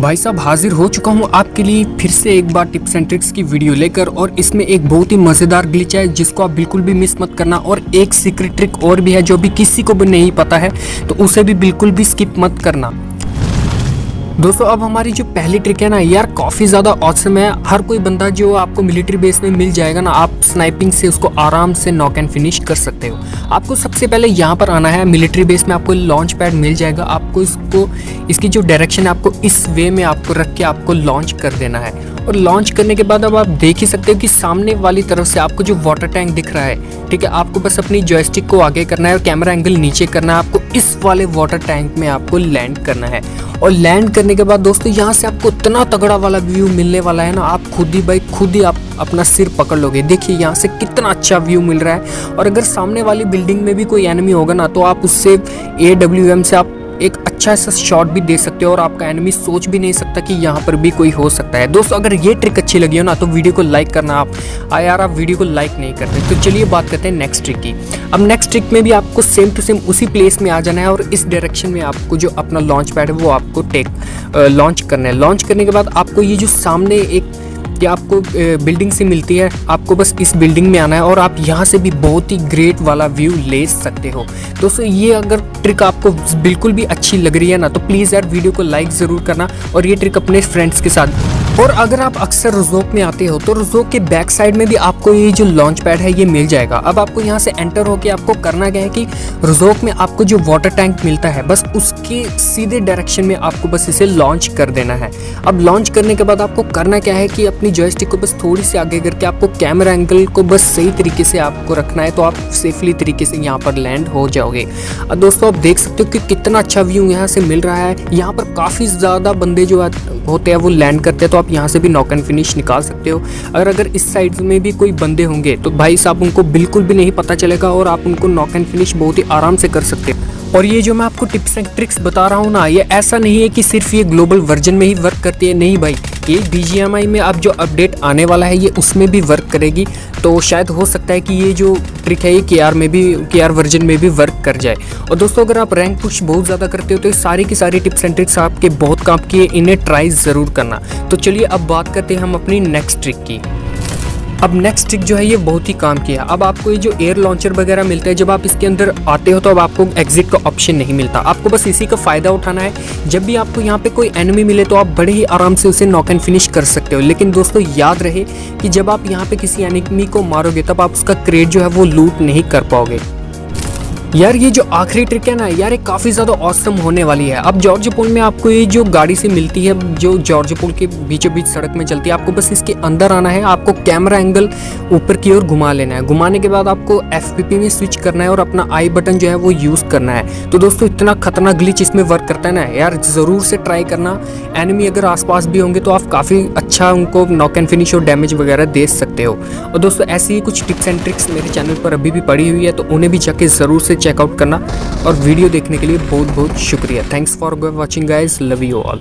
भाई साहब, हाजिर हो चुका हूँ आपके लिए फिर से एक बार टिप्स एंड ट्रिक्स की वीडियो लेकर और इसमें एक बहुत ही मज़ेदार ग्लिच है जिसको आप बिल्कुल भी मिस मत करना और एक सीक्रेट ट्रिक और भी है जो भी किसी को भी नहीं पता है तो उसे भी बिल्कुल भी स्किप मत करना। दोस्तों, अब हमारी जो पहली ट्रिक है ना, यार काफ़ी ज़्यादा औसम है। हर कोई बंदा जो आपको मिलिट्री बेस में मिल जाएगा ना, आप स्नाइपिंग से उसको आराम से नॉक एंड फिनिश कर सकते हो। आपको सबसे पहले यहाँ पर आना है मिलिट्री बेस में आपको लॉन्च पैड मिल जाएगा। आपको इसको, इसकी जो डायरेक्शन है, आपको इस वे में आपको रख के आपको लॉन्च कर देना है। और लॉन्च करने के बाद अब आप देख ही सकते हो कि सामने वाली तरफ़ से आपको जो वाटर टैंक दिख रहा है, ठीक है, आपको बस अपनी जॉयस्टिक को आगे करना है और कैमरा एंगल नीचे करना है, आपको इस वाले वाटर टैंक में आपको लैंड करना है। और लैंड करने के बाद दोस्तों, यहाँ से आपको इतना तगड़ा वाला व्यू मिलने वाला है ना, आप खुद ही भाई, खुद ही आप अपना सिर पकड़ लोगे। देखिए, यहाँ से कितना अच्छा व्यू मिल रहा है। और अगर सामने वाली बिल्डिंग में भी कोई एनिमी होगा ना तो आप उससे AWM से आप एक अच्छा सा शॉट भी दे सकते हो और आपका एनिमी सोच भी नहीं सकता कि यहाँ पर भी कोई हो सकता है। दोस्तों, अगर ये ट्रिक अच्छी लगी हो ना तो वीडियो को लाइक करना आप। यार, आप वीडियो को लाइक नहीं करते तो चलिए बात करते हैं नेक्स्ट ट्रिक की। अब नेक्स्ट ट्रिक में भी आपको सेम टू सेम उसी प्लेस में आ जाना है और इस डायरेक्शन में आपको जो अपना लॉन्च पैड है, वो आपको टेक लॉन्च करना है। लॉन्च करने के बाद आपको ये जो सामने एक ये आपको बिल्डिंग से मिलती है। आपको बस इस बिल्डिंग में आना है और आप यहाँ से भी बहुत ही ग्रेट वाला व्यू ले सकते हो। दोस्तों, ये अगर ट्रिक आपको बिल्कुल भी अच्छी लग रही है ना तो प्लीज़ यार वीडियो को लाइक ज़रूर करना और ये ट्रिक अपने फ्रेंड्स के साथ और अगर आप अक्सर रजोक में आते हो तो रजोक के बैक साइड में भी आपको ये जो लॉन्च पैड है, ये मिल जाएगा। अब आपको यहाँ से एंटर होके आपको करना क्या है कि रजोक में आपको जो वाटर टैंक मिलता है, बस उसके सीधे डायरेक्शन में आपको बस इसे लॉन्च कर देना है। अब लॉन्च करने के बाद आपको करना क्या है कि अपनी जॉयस्टिक को बस थोड़ी सी आगे करके आपको कैमरा एंगल को बस सही तरीके से आपको रखना है तो आप सेफली तरीके से यहाँ पर लैंड हो जाओगे। दोस्तों, आप देख सकते हो कि कितना अच्छा व्यू यहाँ से मिल रहा है। यहाँ पर काफ़ी ज़्यादा बंदे जो होते हैं, वो लैंड करते हैं तो आप यहाँ से भी नॉक एंड फिनिश निकाल सकते हो। अगर अगर इस साइड में भी कोई बंदे होंगे तो भाई साहब उनको बिल्कुल भी नहीं पता चलेगा और आप उनको नॉक एंड फिनिश बहुत ही आराम से कर सकते हो। और ये जो मैं आपको टिप्स एंड ट्रिक्स बता रहा हूँ ना, ये ऐसा नहीं है कि सिर्फ़ ये ग्लोबल वर्जन में ही वर्क करती है, नहीं भाई। ये बी में अब जो अपडेट आने वाला है, ये उसमें भी वर्क करेगी। तो शायद हो सकता है कि ये जो ट्रिक है, ये के में भी के वर्जन में भी वर्क कर जाए। और दोस्तों, अगर आप रैंक पुश बहुत ज़्यादा करते हो तो सारी की सारी टिप्स एंड ट्रिक्स आपके बहुत काम किए, इन्हें ट्राई ज़रूर करना। तो चलिए, अब बात करते हैं हम अपनी नेक्स्ट ट्रिक की। अब नेक्स्ट ट्रिक जो है, ये बहुत ही काम किया। अब आपको ये जो एयर लॉन्चर वगैरह मिलता है, जब आप इसके अंदर आते हो तो अब आपको एग्जिट का ऑप्शन नहीं मिलता। आपको बस इसी का फ़ायदा उठाना है। जब भी आपको यहाँ पे कोई एनिमी मिले तो आप बड़े ही आराम से उसे नॉक एंड फिनिश कर सकते हो। लेकिन दोस्तों, याद रहे कि जब आप यहाँ पे किसी एनिमी को मारोगे, तब आप उसका क्रेड जो है, वो लूट नहीं कर पाओगे। यार, ये जो आखिरी ट्रिक है ना, यार, ये काफ़ी ज़्यादा औसम होने वाली है। अब जॉर्ज पुल में आपको ये जो गाड़ी से मिलती है, जो जॉर्ज पुल के बीचों बीच सड़क में चलती है, आपको बस इसके अंदर आना है, आपको कैमरा एंगल ऊपर की ओर घुमा लेना है। घुमाने के बाद आपको एफपीपी में स्विच करना है और अपना आई बटन जो है वो यूज़ करना है। तो दोस्तों, इतना खतरनाक ग्लिच इसमें वर्क करता है ना, यार, ज़रूर से ट्राई करना। एनिमी अगर आसपास भी होंगे तो आप काफ़ी अच्छा उनको नॉक एंड फिनिश और डैमेज वगैरह दे सकते हो। और दोस्तों, ऐसी ही कुछ टिप्स एंड ट्रिक्स मेरे चैनल पर अभी भी पड़ी हुई है तो उन्हें भी जाके ज़रूर से चेकआउट करना। और वीडियो देखने के लिए बहुत बहुत शुक्रिया। Thanks for watching guys love you all